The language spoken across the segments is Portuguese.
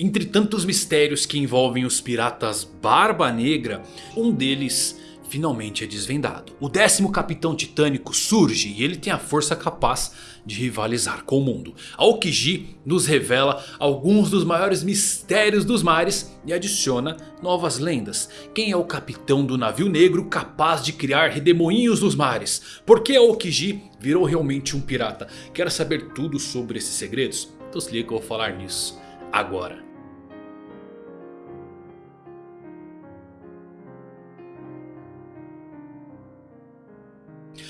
Entre tantos mistérios que envolvem os piratas Barba Negra, um deles finalmente é desvendado. O décimo capitão titânico surge e ele tem a força capaz de rivalizar com o mundo. Aokiji nos revela alguns dos maiores mistérios dos mares e adiciona novas lendas. Quem é o capitão do navio negro capaz de criar redemoinhos nos mares? Por que Aokiji virou realmente um pirata? Quer saber tudo sobre esses segredos? Então se liga que eu vou falar nisso agora.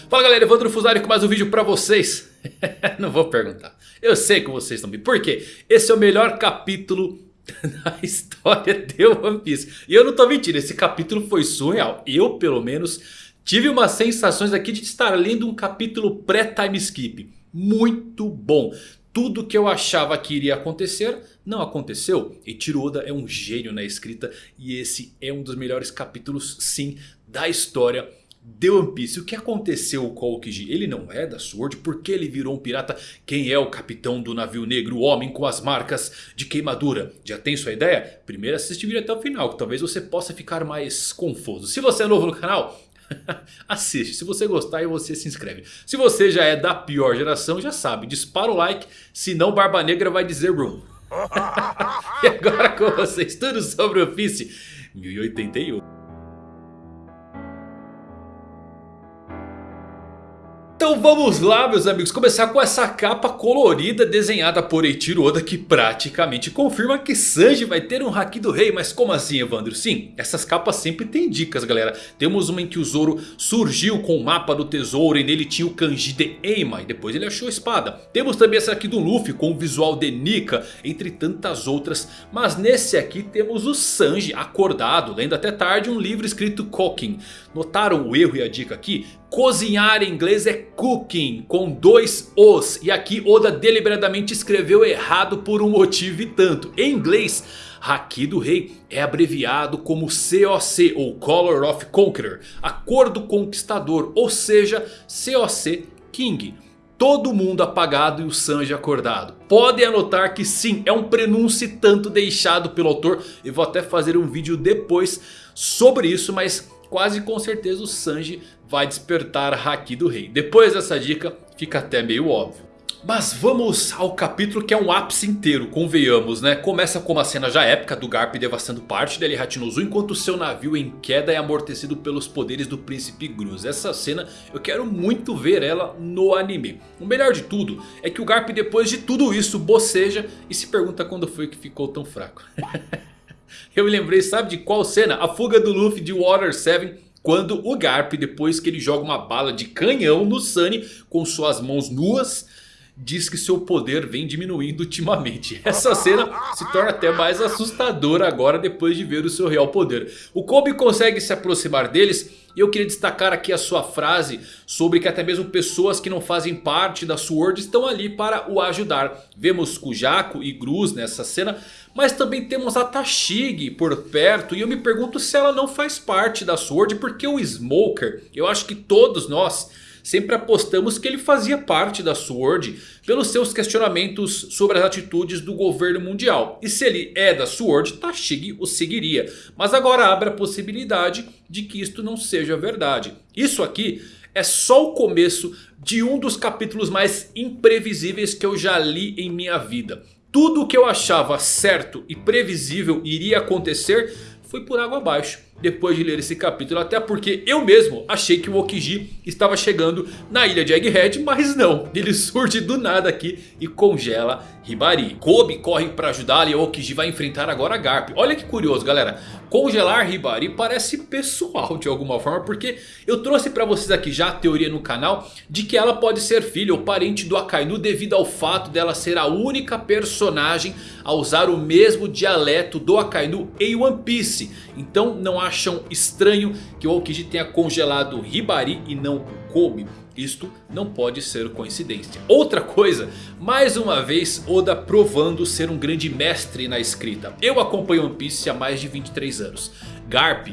Fala galera, Evandro Fusari com mais um vídeo pra vocês. Não vou perguntar. Eu sei que vocês estão bem. Por quê? Esse é o melhor capítulo da história de One Piece. E eu não tô mentindo, esse capítulo foi surreal. Eu, pelo menos, tive umas sensações aqui de estar lendo um capítulo pré-time skip. Muito bom. Tudo que eu achava que iria acontecer, não aconteceu. E Tiroda é um gênio na escrita. E esse é um dos melhores capítulos, sim, da história de One Piece. O que aconteceu com o Aokiji? Ele não é da Sword? Por que ele virou um pirata? Quem é o capitão do navio negro? O homem com as marcas de queimadura? Já tem sua ideia? Primeiro assiste o vídeo até o final. Que talvez você possa ficar mais confuso. Se você é novo no canal... Assiste, se você gostar você se inscreve Se você já é da pior geração já sabe Dispara o like, senão Barba Negra vai dizer room E agora com vocês tudo sobre o Piece 1081 Então vamos lá meus amigos, começar com essa capa colorida desenhada por Eiichiro Oda que praticamente confirma que Sanji vai ter um Haki do Rei. Mas como assim Evandro? Sim, essas capas sempre tem dicas galera. Temos uma em que o Zoro surgiu com o mapa do tesouro e nele tinha o kanji de Eima e depois ele achou a espada. Temos também essa aqui do Luffy com o visual de Nika, entre tantas outras. Mas nesse aqui temos o Sanji acordado, lendo até tarde um livro escrito Cooking. Notaram o erro e a dica aqui? Cozinhar em inglês é cooking com dois os. E aqui Oda deliberadamente escreveu errado por um motivo e tanto. Em inglês, Haki do Rei é abreviado como COC ou Color of Conqueror. Acordo Conquistador ou seja COC King. Todo mundo apagado e o Sanji acordado. Podem anotar que sim, é um prenúncio tanto deixado pelo autor. Eu vou até fazer um vídeo depois sobre isso, mas quase com certeza o Sanji vai despertar Haki do Rei. Depois dessa dica fica até meio óbvio. Mas vamos ao capítulo que é um ápice inteiro, convenhamos né? Começa com uma cena já épica do Garp devastando parte da Hatinozu enquanto seu navio em queda é amortecido pelos poderes do Príncipe Gruz. Essa cena eu quero muito ver ela no anime. O melhor de tudo é que o Garp depois de tudo isso boceja e se pergunta quando foi que ficou tão fraco. Eu me lembrei, sabe de qual cena? A fuga do Luffy de Water 7 quando o Garp, depois que ele joga uma bala de canhão no Sunny com suas mãos nuas, diz que seu poder vem diminuindo ultimamente. Essa cena se torna até mais assustadora agora depois de ver o seu real poder. O Kobe consegue se aproximar deles e eu queria destacar aqui a sua frase sobre que até mesmo pessoas que não fazem parte da SWORD estão ali para o ajudar. Vemos Kujako e Gruz nessa cena, mas também temos a Tashigi por perto e eu me pergunto se ela não faz parte da SWORD porque o Smoker, eu acho que todos nós sempre apostamos que ele fazia parte da SWORD pelos seus questionamentos sobre as atitudes do governo mundial. E se ele é da SWORD, Tashigi o seguiria. Mas agora abre a possibilidade de que isto não seja verdade. Isso aqui é só o começo de um dos capítulos mais imprevisíveis que eu já li em minha vida. Tudo o que eu achava certo e previsível iria acontecer foi por água abaixo depois de ler esse capítulo. Até porque eu mesmo achei que o Okiji estava chegando na ilha de Egghead. Mas não, ele surge do nada aqui e congela Hibari. Kobe corre para ajudá-lo e o Okiji vai enfrentar agora Garp. Olha que curioso galera. Congelar Hibari parece pessoal de alguma forma. Porque eu trouxe para vocês aqui já a teoria no canal. De que ela pode ser filha ou parente do Akainu. Devido ao fato dela ser a única personagem a usar o mesmo dialeto do Akainu em One Piece. Então não acham estranho que o Aokiji tenha congelado Hibari e não Kobe. Isto não pode ser coincidência. Outra coisa, mais uma vez Oda provando ser um grande mestre na escrita. Eu acompanho One Piece há mais de 23 anos. Garp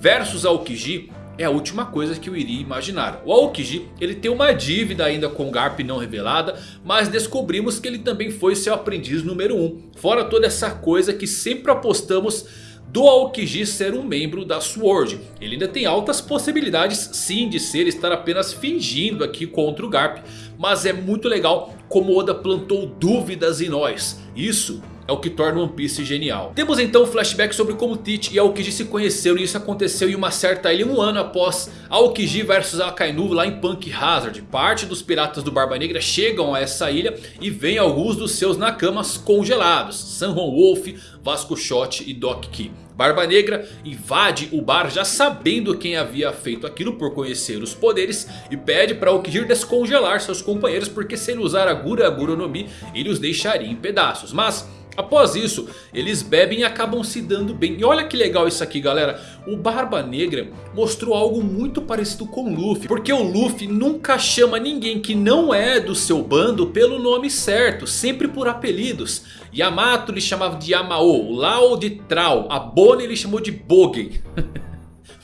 versus Aokiji é a última coisa que eu iria imaginar. O Aokiji ele tem uma dívida ainda com Garp não revelada. Mas descobrimos que ele também foi seu aprendiz número 1. Um. Fora toda essa coisa que sempre apostamos do Aokiji ser um membro da SWORD. Ele ainda tem altas possibilidades sim de ser estar apenas fingindo aqui contra o Garp. Mas é muito legal como Oda plantou dúvidas em nós. Isso é o que torna One Piece genial. Temos então um flashback sobre como Teach e Aokiji se conheceram e isso aconteceu em uma certa ilha um ano após Aokiji vs Akainu lá em Punk Hazard. Parte dos piratas do Barba Negra chegam a essa ilha e vêm alguns dos seus Nakamas congelados. Sanhon Wolf, Vasco Shot e Doc Key. Barba Negra invade o bar já sabendo quem havia feito aquilo por conhecer os poderes. E pede para Aokiji descongelar seus companheiros porque se ele usar a Gura Gura no Mi ele os deixaria em pedaços. Mas Após isso, eles bebem e acabam se dando bem. E olha que legal isso aqui galera. O Barba Negra mostrou algo muito parecido com o Luffy. Porque o Luffy nunca chama ninguém que não é do seu bando pelo nome certo. Sempre por apelidos. Yamato ele chamava de Yamao. Lao de Trau. A Bonnie ele chamou de Bogen.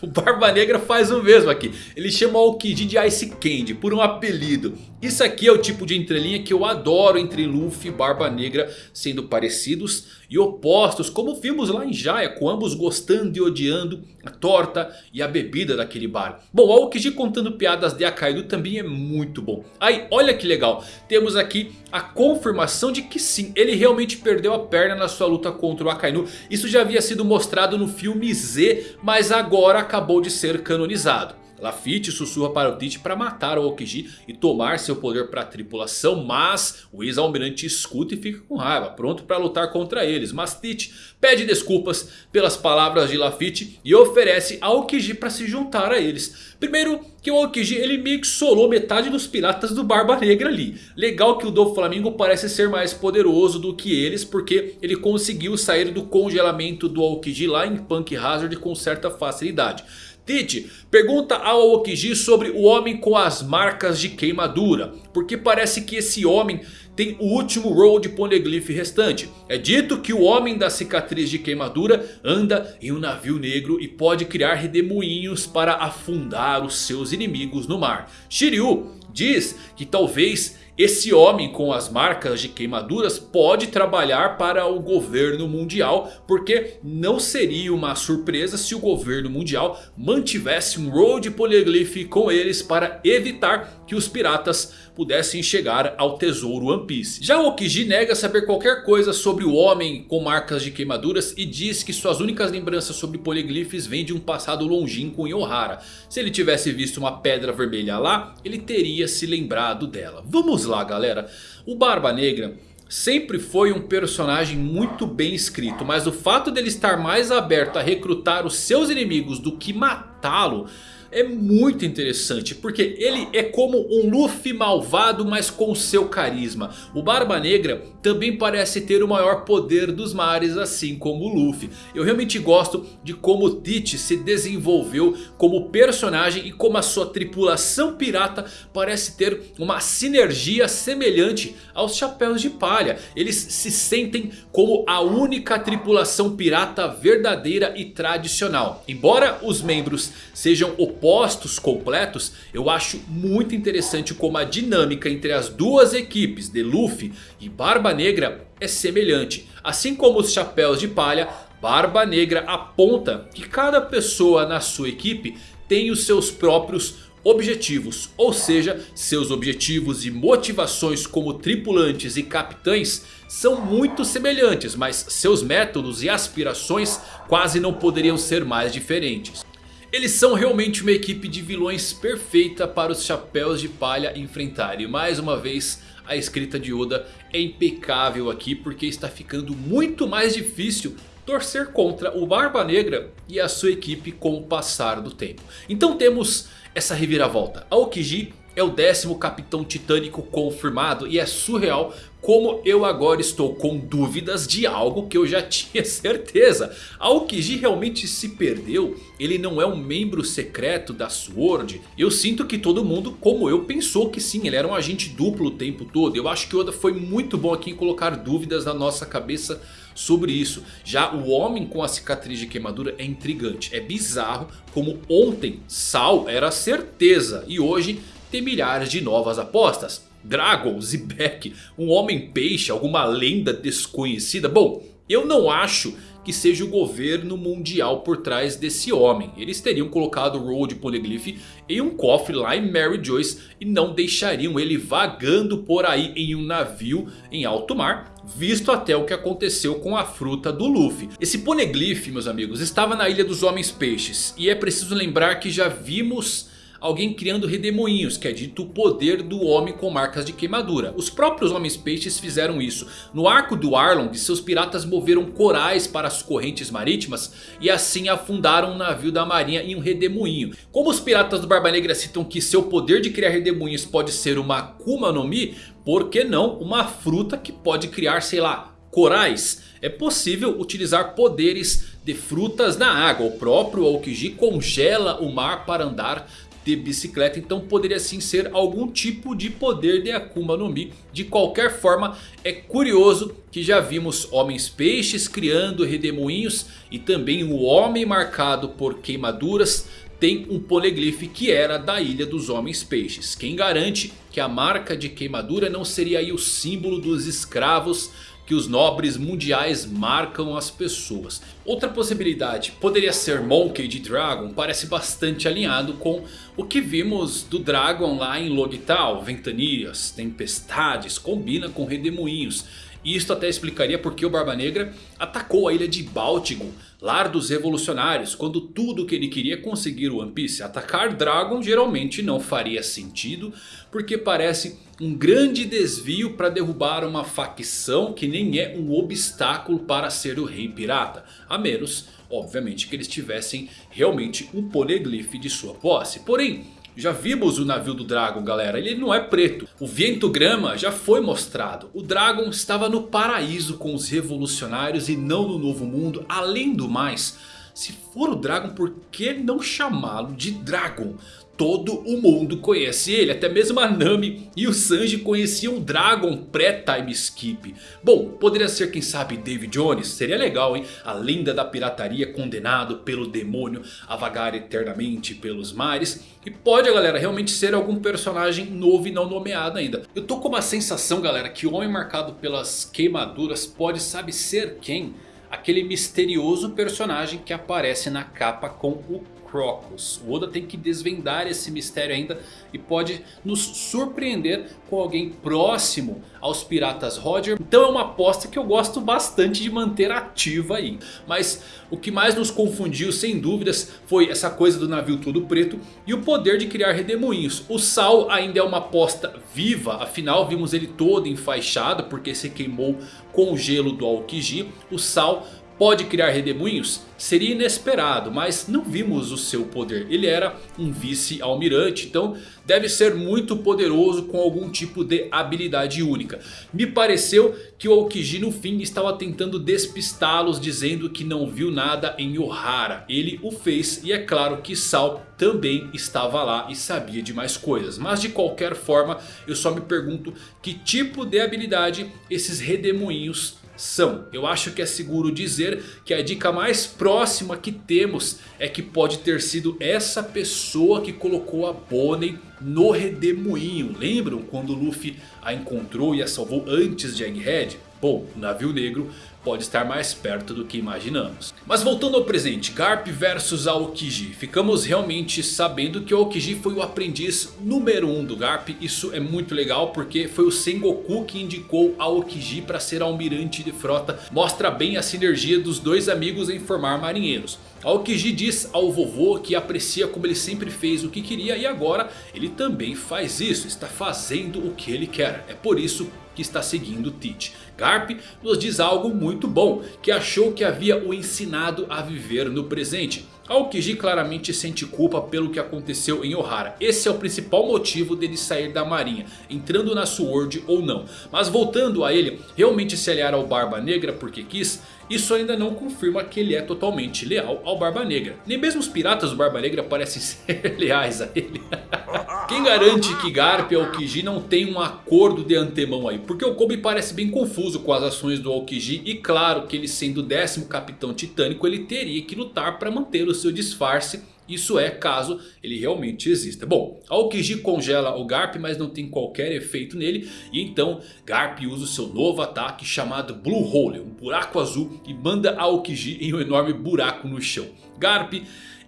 O Barba Negra faz o mesmo aqui. Ele chama o Kid de Ice Candy por um apelido. Isso aqui é o tipo de entrelinha que eu adoro entre Luffy e Barba Negra sendo parecidos e opostos, como vimos lá em Jaya, com ambos gostando e odiando a torta e a bebida daquele bar. Bom, o Aokiji contando piadas de Akainu também é muito bom. Aí, olha que legal, temos aqui a confirmação de que sim, ele realmente perdeu a perna na sua luta contra o Akainu. Isso já havia sido mostrado no filme Z, mas agora acabou de ser canonizado. Lafitte sussurra para o Tite para matar o Okiji e tomar seu poder para a tripulação. Mas o ex-almirante escuta e fica com raiva, pronto para lutar contra eles. Mas Tite pede desculpas pelas palavras de Lafitte e oferece a Okiji para se juntar a eles. Primeiro que o Okiji ele meio que solou metade dos piratas do Barba Negra ali. Legal que o do Flamingo parece ser mais poderoso do que eles porque ele conseguiu sair do congelamento do Okiji lá em Punk Hazard com certa facilidade. Tite pergunta ao Okiji sobre o homem com as marcas de queimadura. Porque parece que esse homem tem o último roll de Poneglyph restante. É dito que o homem da cicatriz de queimadura anda em um navio negro e pode criar redemoinhos para afundar os seus inimigos no mar. Shiryu diz que talvez esse homem com as marcas de queimaduras pode trabalhar para o governo mundial. Porque não seria uma surpresa se o governo mundial mantivesse um road polyglyph com eles. Para evitar que os piratas pudessem chegar ao tesouro One Piece. Já o Okiji nega saber qualquer coisa sobre o homem com marcas de queimaduras. E diz que suas únicas lembranças sobre poliglifes vêm de um passado longínquo em Ohara. Se ele tivesse visto uma pedra vermelha lá, ele teria se lembrado dela. Vamos lá galera. O Barba Negra sempre foi um personagem muito bem escrito. Mas o fato dele estar mais aberto a recrutar os seus inimigos do que matá-lo é muito interessante. Porque ele é como um Luffy malvado mas com seu carisma. O Barba Negra também parece ter o maior poder dos mares assim como o Luffy. Eu realmente gosto de como o Teach se desenvolveu como personagem. E como a sua tripulação pirata parece ter uma sinergia semelhante aos Chapéus de Palha. Eles se sentem como a única tripulação pirata verdadeira e tradicional. Embora os membros sejam opostos opostos completos, eu acho muito interessante como a dinâmica entre as duas equipes de Luffy e Barba Negra é semelhante. Assim como os chapéus de palha, Barba Negra aponta que cada pessoa na sua equipe tem os seus próprios objetivos. Ou seja, seus objetivos e motivações como tripulantes e capitães são muito semelhantes. Mas seus métodos e aspirações quase não poderiam ser mais diferentes. Eles são realmente uma equipe de vilões perfeita para os chapéus de palha enfrentarem. Mais uma vez a escrita de Oda é impecável aqui porque está ficando muito mais difícil torcer contra o Barba Negra e a sua equipe com o passar do tempo. Então temos essa reviravolta. Aokiji é o décimo capitão titânico confirmado e é surreal como eu agora estou com dúvidas de algo que eu já tinha certeza. Aokiji realmente se perdeu? Ele não é um membro secreto da SWORD? Eu sinto que todo mundo, como eu, pensou que sim, ele era um agente duplo o tempo todo. Eu acho que Oda foi muito bom aqui em colocar dúvidas na nossa cabeça sobre isso. Já o homem com a cicatriz de queimadura é intrigante. É bizarro como ontem Sal era certeza e hoje milhares de novas apostas. Dragon, Zebek, um homem peixe, alguma lenda desconhecida. Bom, eu não acho que seja o governo mundial por trás desse homem. Eles teriam colocado o Road Poneglyph em um cofre lá em Mary Joyce e não deixariam ele vagando por aí em um navio em alto mar. Visto até o que aconteceu com a fruta do Luffy. Esse Poneglyph, meus amigos, estava na Ilha dos Homens Peixes. E é preciso lembrar que já vimos alguém criando redemoinhos, que é dito o poder do homem com marcas de queimadura. Os próprios homens peixes fizeram isso. No arco do Arlong, seus piratas moveram corais para as correntes marítimas e assim afundaram um navio da marinha em um redemoinho. Como os piratas do Barba Negra citam que seu poder de criar redemoinhos pode ser uma Akuma no Mi, por que não uma fruta que pode criar, sei lá, corais? É possível utilizar poderes de frutas na água. O próprio Aokiji congela o mar para andar de bicicleta. Então poderia sim ser algum tipo de poder de Akuma no Mi. De qualquer forma é curioso que já vimos homens peixes criando redemoinhos. E também o homem marcado por queimaduras tem um poleglyph que era da ilha dos homens peixes. Quem garante que a marca de queimadura não seria o símbolo dos escravos que os nobres mundiais marcam as pessoas. Outra possibilidade poderia ser Monkey de Dragon, parece bastante alinhado com o que vimos do Dragon lá em Logital. Ventanias, tempestades, combina com redemoinhos. E isto até explicaria porque o Barba Negra atacou a ilha de Báltico, lar dos revolucionários, quando tudo que ele queria conseguir o One Piece. Atacar Dragon geralmente não faria sentido, porque parece um grande desvio para derrubar uma facção que nem é um obstáculo para ser o rei pirata. A menos, obviamente, que eles tivessem realmente um poneglyph de sua posse. Porém... Já vimos o navio do Dragon galera, ele não é preto. O vento grama já foi mostrado. O Dragon estava no paraíso com os revolucionários e não no novo mundo. Além do mais, se for o Dragon por que não chamá-lo de Dragon? todo o mundo conhece ele. Até mesmo a Nami e o Sanji conheciam Dragon pré-time skip. Bom, poderia ser quem sabe David Jones. Seria legal hein. A lenda da pirataria condenado pelo demônio a vagar eternamente pelos mares. E pode galera realmente ser algum personagem novo e não nomeado ainda. Eu tô com uma sensação galera que o homem marcado pelas queimaduras pode sabe ser quem? Aquele misterioso personagem que aparece na capa com o Crocus. O Oda tem que desvendar esse mistério ainda e pode nos surpreender com alguém próximo aos piratas Roger. Então é uma aposta que eu gosto bastante de manter ativa aí. Mas o que mais nos confundiu sem dúvidas foi essa coisa do navio todo preto e o poder de criar redemoinhos. O Sal ainda é uma aposta viva, afinal vimos ele todo enfaixado porque se queimou com o gelo do Aokiji. O Sal pode criar redemoinhos? Seria inesperado, mas não vimos o seu poder. Ele era um vice-almirante, então deve ser muito poderoso com algum tipo de habilidade única. Me pareceu que o Aokiji no fim estava tentando despistá-los dizendo que não viu nada em Ohara. Ele o fez e é claro que Sal também estava lá e sabia de mais coisas. Mas de qualquer forma eu só me pergunto que tipo de habilidade esses redemoinhos são. Eu acho que é seguro dizer que a dica mais próxima que temos é que pode ter sido essa pessoa que colocou a Bonnie no redemoinho. Lembram quando Luffy a encontrou e a salvou antes de Egghead? Bom, o navio negro pode estar mais perto do que imaginamos. Mas voltando ao presente, Garp versus Aokiji. Ficamos realmente sabendo que o Aokiji foi o aprendiz número 1 um do Garp. Isso é muito legal porque foi o Sengoku que indicou Aokiji para ser almirante de frota. Mostra bem a sinergia dos dois amigos em formar marinheiros. Aokiji diz ao vovô que aprecia como ele sempre fez o que queria e agora ele também faz isso, está fazendo o que ele quer. É por isso que está seguindo Teach. Garp nos diz algo muito bom, que achou que havia o ensinado a viver no presente. Aokiji claramente sente culpa pelo que aconteceu em Ohara. Esse é o principal motivo dele sair da marinha, entrando na Sword ou não. Mas voltando a ele realmente se aliar ao Barba Negra porque quis, isso ainda não confirma que ele é totalmente leal ao Barba Negra. Nem mesmo os piratas do Barba Negra parecem ser leais a ele. Quem garante que Garp e Aokiji não tem um acordo de antemão aí? Porque o Kobe parece bem confuso com as ações do Aokiji. E claro que ele sendo o décimo capitão titânico ele teria que lutar para manter o seu disfarce isso é caso ele realmente exista. Bom, Aokiji congela o Garp, mas não tem qualquer efeito nele. E então Garp usa o seu novo ataque chamado Blue Hole, um buraco azul. E manda Aokiji em um enorme buraco no chão. Garp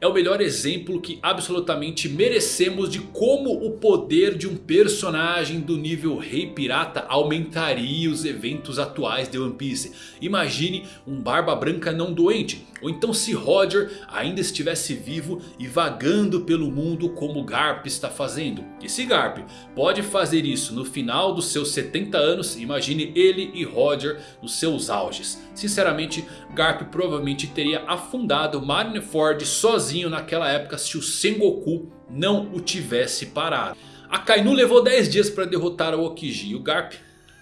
é o melhor exemplo que absolutamente merecemos de como o poder de um personagem do nível Rei Pirata aumentaria os eventos atuais de One Piece. Imagine um Barba Branca não doente. Ou então se Roger ainda estivesse vivo e vagando pelo mundo como Garp está fazendo. E se Garp pode fazer isso no final dos seus 70 anos, imagine ele e Roger nos seus auges. Sinceramente, Garp provavelmente teria afundado Marineford sozinho naquela época se o Sengoku não o tivesse parado. A Kainu levou 10 dias para derrotar o Okiji e o Garp...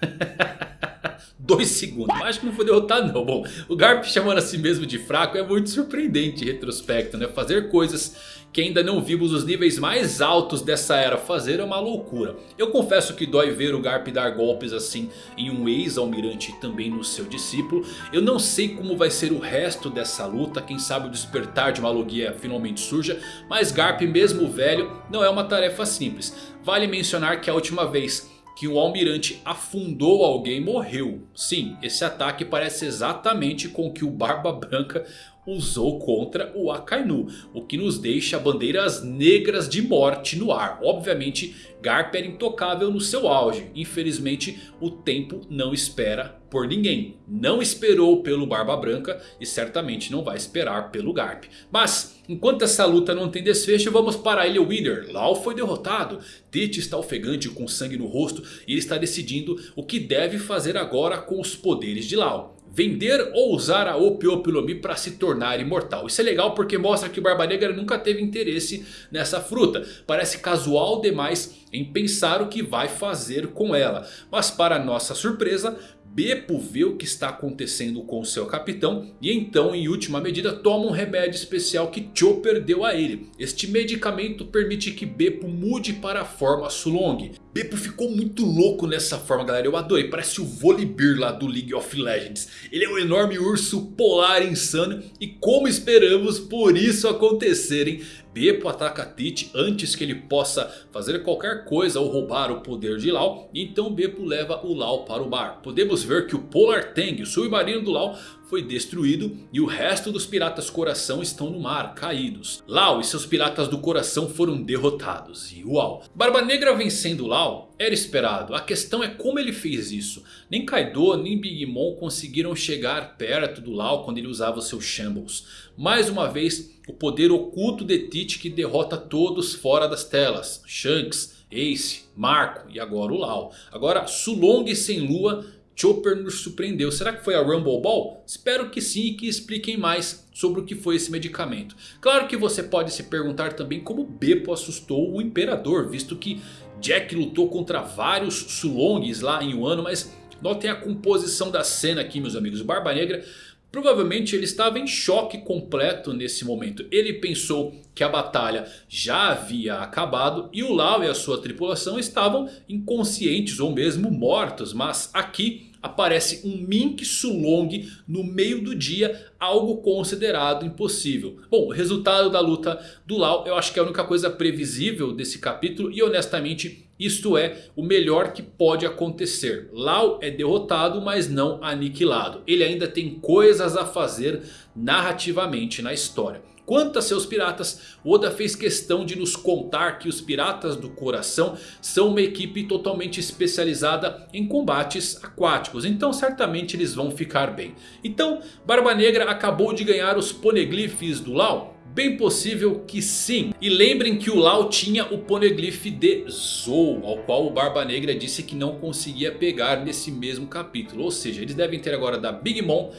2 segundos. Mas acho que não foi derrotado não. Bom, o Garp chamando a si mesmo de fraco é muito surpreendente em retrospecto. Né? Fazer coisas que ainda não vimos os níveis mais altos dessa era fazer é uma loucura. Eu confesso que dói ver o Garp dar golpes assim em um ex-almirante e também no seu discípulo. Eu não sei como vai ser o resto dessa luta, quem sabe o despertar de uma logia finalmente surja. Mas Garp mesmo velho não é uma tarefa simples. Vale mencionar que a última vez que o almirante afundou alguém morreu. Sim, esse ataque parece exatamente com o que o Barba Branca usou contra o Akainu. O que nos deixa bandeiras negras de morte no ar. Obviamente Garp era intocável no seu auge. Infelizmente o tempo não espera por ninguém. Não esperou pelo Barba Branca e certamente não vai esperar pelo Garp. Mas enquanto essa luta não tem desfecho vamos para a Ilha Wither. Lau foi derrotado. Tite está ofegante com sangue no rosto e ele está decidindo o que deve fazer agora com os poderes de Lau. Vender ou usar a Opiopilomi para se tornar imortal. Isso é legal porque mostra que o Barba Negra nunca teve interesse nessa fruta. Parece casual demais em pensar o que vai fazer com ela. Mas para nossa surpresa, Beppo vê o que está acontecendo com seu capitão e então em última medida toma um remédio especial que Chopper deu a ele. Este medicamento permite que Beppo mude para a forma Sulong. Beppo ficou muito louco nessa forma galera, eu adorei, parece o Volibear lá do League of Legends. Ele é um enorme urso polar insano e como esperamos por isso acontecerem, Beppo ataca Tite antes que ele possa fazer qualquer coisa ou roubar o poder de Lau. Então Beppo leva o Lau para o mar. Podemos ver que o Polar Tang, o submarino do Lau, foi destruído e o resto dos piratas coração estão no mar, caídos. Lau e seus piratas do coração foram derrotados. E uau! Barba Negra vencendo Lau era esperado. A questão é como ele fez isso. Nem Kaido nem Big Mom conseguiram chegar perto do Lau quando ele usava os seus Shambles. Mais uma vez o poder oculto de Tite que derrota todos fora das telas. Shanks, Ace, Marco e agora o Lau. Agora Sulong sem lua Chopper nos surpreendeu. Será que foi a Rumble Ball? Espero que sim e que expliquem mais sobre o que foi esse medicamento. Claro que você pode se perguntar também como Beppo assustou o Imperador. Visto que Jack lutou contra vários Sulongs lá em Wano. Mas notem a composição da cena aqui meus amigos. Barba Negra Provavelmente ele estava em choque completo nesse momento. Ele pensou que a batalha já havia acabado e o Lau e a sua tripulação estavam inconscientes ou mesmo mortos. Mas aqui aparece um Mink Sulong no meio do dia, algo considerado impossível. Bom, o resultado da luta do Lau eu acho que é a única coisa previsível desse capítulo e honestamente isto é o melhor que pode acontecer. Lau é derrotado mas não aniquilado. Ele ainda tem coisas a fazer narrativamente na história. Quanto a seus piratas, Oda fez questão de nos contar que os Piratas do Coração são uma equipe totalmente especializada em combates aquáticos. Então certamente eles vão ficar bem. Então Barba Negra acabou de ganhar os Poneglyphs do Lau? Bem possível que sim. E lembrem que o Lau tinha o Poneglyph de Zou. Ao qual o Barba Negra disse que não conseguia pegar nesse mesmo capítulo. Ou seja, eles devem ter agora da Big Mom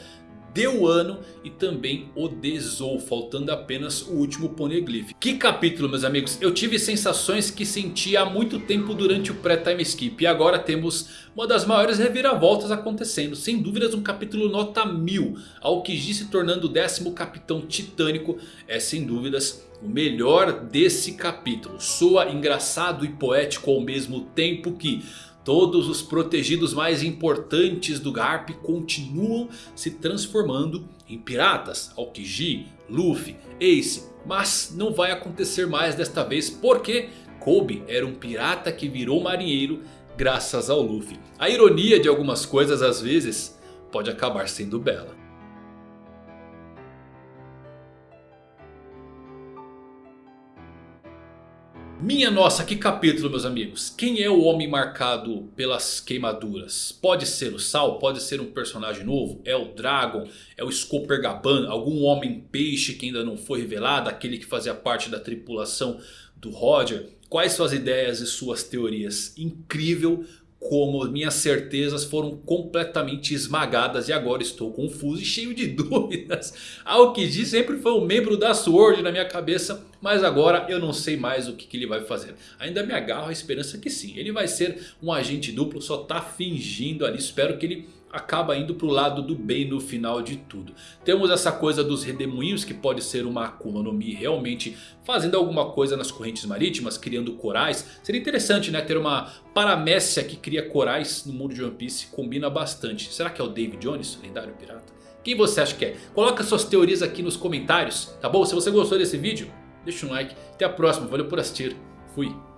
de Wano e também o de Zou, faltando apenas o último Poneglyph. Que capítulo meus amigos, eu tive sensações que senti há muito tempo durante o pré-time skip e agora temos uma das maiores reviravoltas acontecendo. Sem dúvidas um capítulo nota 1000, Aokiji se tornando o décimo capitão titânico é sem dúvidas o melhor desse capítulo. Soa engraçado e poético ao mesmo tempo que Todos os protegidos mais importantes do Garp continuam se transformando em piratas. Aokiji, Luffy, Ace. Mas não vai acontecer mais desta vez porque Kobe era um pirata que virou marinheiro graças ao Luffy. A ironia de algumas coisas às vezes pode acabar sendo bela. Minha nossa, que capítulo meus amigos. Quem é o homem marcado pelas queimaduras? Pode ser o Sal, pode ser um personagem novo. É o Dragon, é o Scooper Gaban, algum homem peixe que ainda não foi revelado. Aquele que fazia parte da tripulação do Roger. Quais suas ideias e suas teorias? Incrível como minhas certezas foram completamente esmagadas e agora estou confuso e cheio de dúvidas. Aokiji sempre foi um membro da SWORD na minha cabeça, mas agora eu não sei mais o que, que ele vai fazer. Ainda me agarro à esperança que sim, ele vai ser um agente duplo, só está fingindo ali, espero que ele acaba indo para o lado do bem no final de tudo. Temos essa coisa dos redemoinhos que pode ser uma Akuma no Mi realmente fazendo alguma coisa nas correntes marítimas, criando corais. Seria interessante né, ter uma paramécia que cria corais no mundo de One Piece, combina bastante. Será que é o David Jones, lendário pirata? Quem você acha que é? Coloca suas teorias aqui nos comentários, tá bom? Se você gostou desse vídeo, deixa um like. Até a próxima, valeu por assistir. Fui.